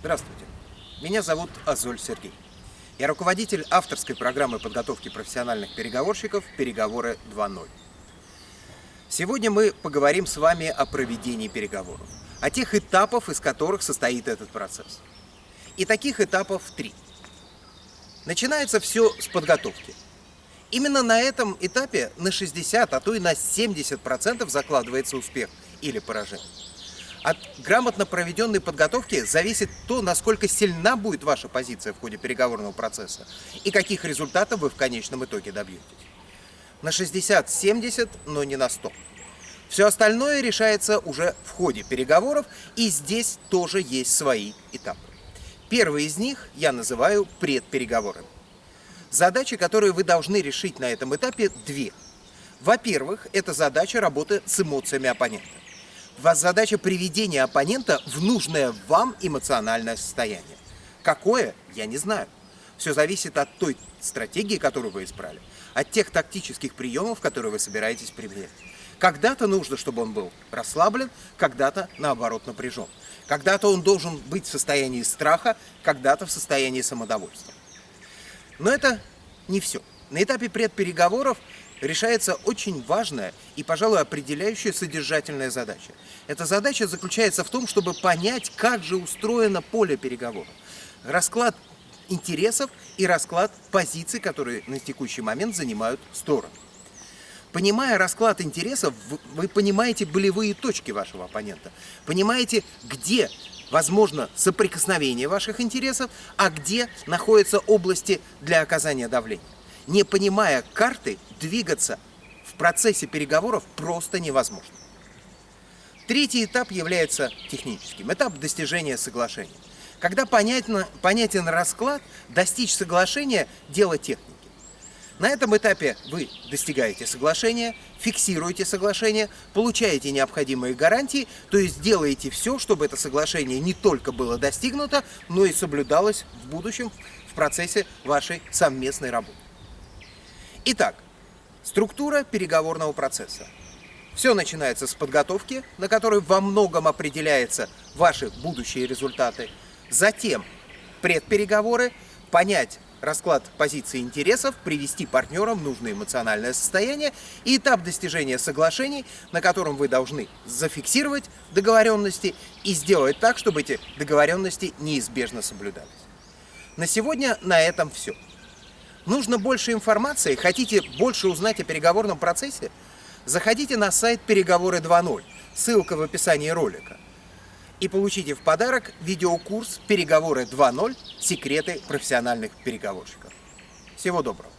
Здравствуйте. Меня зовут Азоль Сергей. Я руководитель авторской программы подготовки профессиональных переговорщиков «Переговоры 2.0». Сегодня мы поговорим с вами о проведении переговоров, о тех этапах, из которых состоит этот процесс. И таких этапов три. Начинается все с подготовки. Именно на этом этапе на 60, а то и на 70% закладывается успех или поражение. От грамотно проведенной подготовки зависит то, насколько сильна будет ваша позиция в ходе переговорного процесса и каких результатов вы в конечном итоге добьетесь. На 60-70, но не на 100. Все остальное решается уже в ходе переговоров, и здесь тоже есть свои этапы. Первый из них я называю предпереговорами. Задачи, которые вы должны решить на этом этапе, две. Во-первых, это задача работы с эмоциями оппонента. Вас задача приведения оппонента в нужное вам эмоциональное состояние. Какое, я не знаю. Все зависит от той стратегии, которую вы избрали, от тех тактических приемов, которые вы собираетесь применять. Когда-то нужно, чтобы он был расслаблен, когда-то, наоборот, напряжен. Когда-то он должен быть в состоянии страха, когда-то в состоянии самодовольства. Но это не все. На этапе предпереговоров решается очень важная и, пожалуй, определяющая содержательная задача. Эта задача заключается в том, чтобы понять, как же устроено поле переговоров. Расклад интересов и расклад позиций, которые на текущий момент занимают стороны. Понимая расклад интересов, вы понимаете болевые точки вашего оппонента, понимаете, где возможно соприкосновение ваших интересов, а где находятся области для оказания давления не понимая карты, двигаться в процессе переговоров просто невозможно. Третий этап является техническим. Этап достижения соглашения. Когда понятно, понятен расклад, достичь соглашения – дело техники. На этом этапе вы достигаете соглашения, фиксируете соглашение, получаете необходимые гарантии, то есть делаете все, чтобы это соглашение не только было достигнуто, но и соблюдалось в будущем в процессе вашей совместной работы. Итак, структура переговорного процесса. Все начинается с подготовки, на которой во многом определяются ваши будущие результаты. Затем предпереговоры, понять расклад позиций интересов, привести партнера в нужное эмоциональное состояние и этап достижения соглашений, на котором вы должны зафиксировать договоренности и сделать так, чтобы эти договоренности неизбежно соблюдались. На сегодня на этом все. Нужно больше информации? Хотите больше узнать о переговорном процессе? Заходите на сайт «Переговоры 2.0», ссылка в описании ролика. И получите в подарок видеокурс «Переговоры 2.0. Секреты профессиональных переговорщиков». Всего доброго!